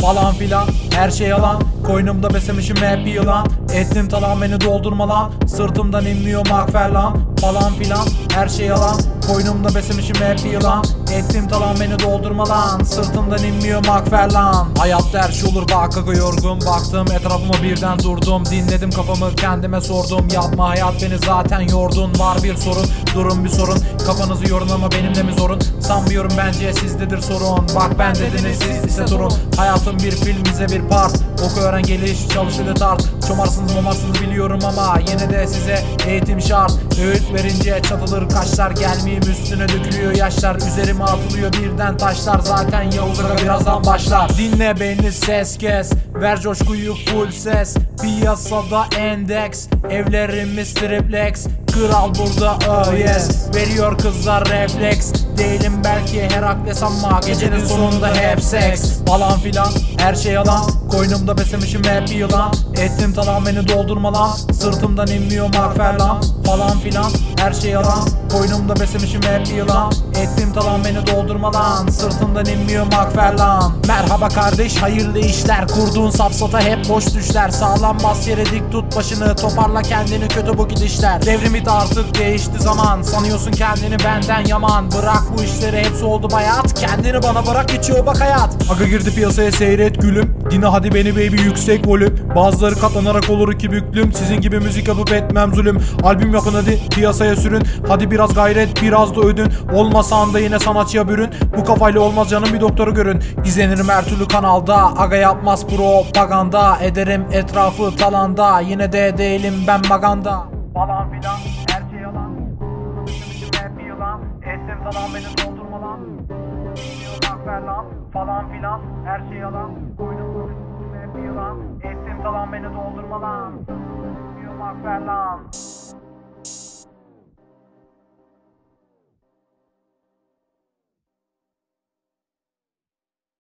falan filan. Her şey yalan. Koynumda beslemişim hep yılan Ettim talan beni doldurma lan. Sırtımdan inmiyor makferlan Falan filan her şey yalan. Koynumda beslemişim hep yılan. Ettim talan beni doldurma lan. Sırtımdan inmiyor makferlan Hayatta her şey olur bak aga yorgun. Baktım etrafıma birden durdum. Dinledim kafamı kendime sordum. Yapma hayat beni zaten yordun. Var bir sorun durum bir sorun. Kafanızı yorun ama benim de mi zorun? Sanmıyorum bence sizdedir sorun. Bak ben dediniz siz ise durun. Hayatım bir film bize bir part. Oku öğren geliş çalış ile tart Çomarsınız momarsınız biliyorum ama Yine de size eğitim şart. Öğüt verince çatılır kaşlar Gelmeyeyim üstüne dökülüyor yaşlar. Üzerime atılıyor birden taşlar Zaten Yavuz Aga birazdan başlar. Dinle beni ses kes Ver coşkuyu full ses. Piyasada endeks Evlerimiz triplex Kral burada oh yes. Veriyor kızlar refleks Değilim belki. Herakles ama Gecenin sonunda hep seks. Falan filan. Her şey yalan. Koynumda beslemişim hep yılan. Ettim talan beni doldurma lan Sırtımdan inmiyor makferlan Falan filan. Her şey yalan. Koynumda beslemişim hep yılan. Ettim talan beni doldurma lan Sırtımdan inmiyor makferlan Merhaba kardeş. Hayırlı işler. Kurduğun safsata hep boş düşler. Sağlam bas yere dik tut başını. Toparla kendini. Kötü bu gidişler. Devrim bit artık. Değişti zaman. Sanıyorsun kendini benden yaman. Bırak bu işleri hepsi oldu bayat Kendini bana bırak geçiyor bak hayat. Aga girdi piyasaya seyret gülüm. Dine hadi beni baby yüksek volüm. Bazıları katlanarak olur iki büklüm. Sizin gibi müzik yapıp etmem zulüm. Albüm yapın hadi piyasaya sürün. Hadi biraz gayret biraz da ödün. Olmasan da yine sanatçıya bürün. Bu kafayla olmaz canım bir doktoru görün. İzlenirim her türlü kanalda. Aga yapmaz propaganda. Ederim etrafı talanda. Yine de değilim ben maganda. Falan filan Falan beni doldurma lan Yılmak ver lan Falan filan her şey yalan. Konuşmuşum hep yılan Ettim falan beni doldurma lan Yılmak ver lan